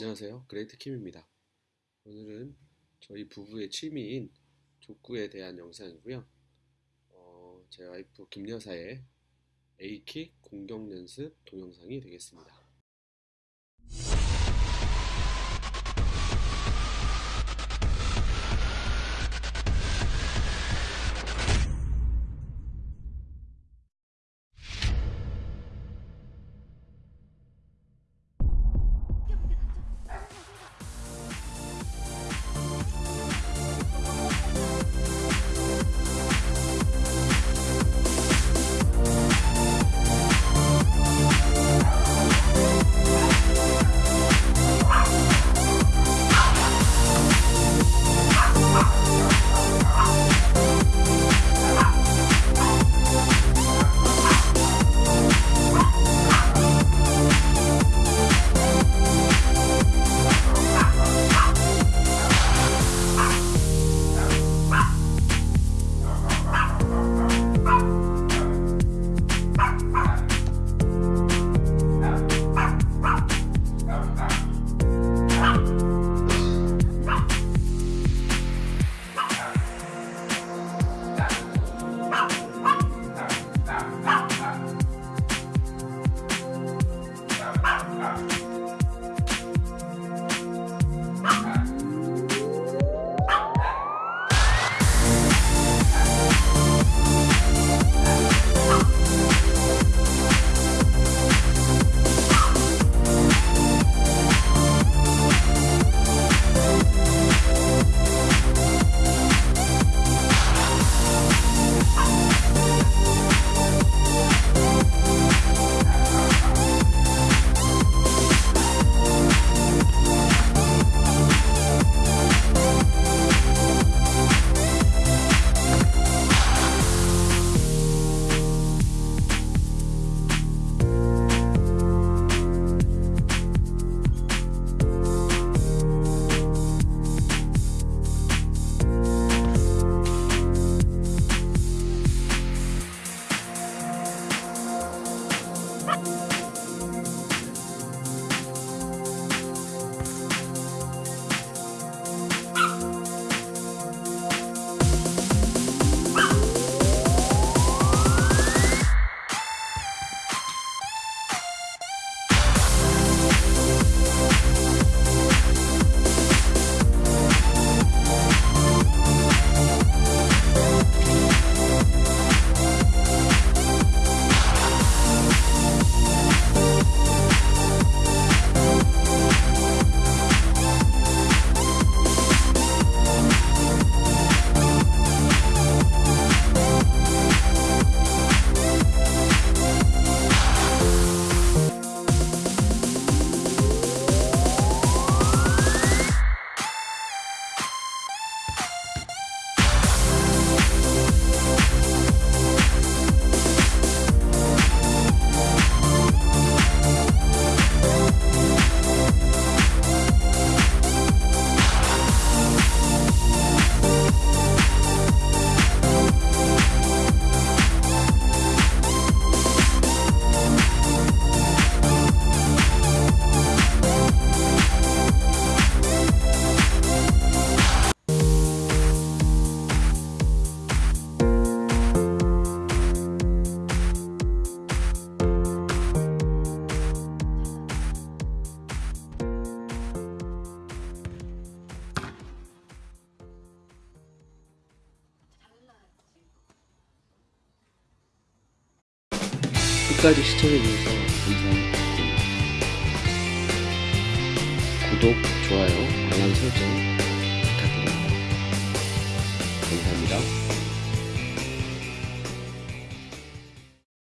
안녕하세요. 그레이트 킴입니다. 오늘은 저희 부부의 취미인 족구에 대한 영상이고요. 어, 제 와이프 김 여사의 A킥 공격 연습 동영상이 되겠습니다. Bye. 끝까지 시청해주셔서 감사합니다. 구독, 좋아요, 알람 설정 부탁드립니다. 감사합니다.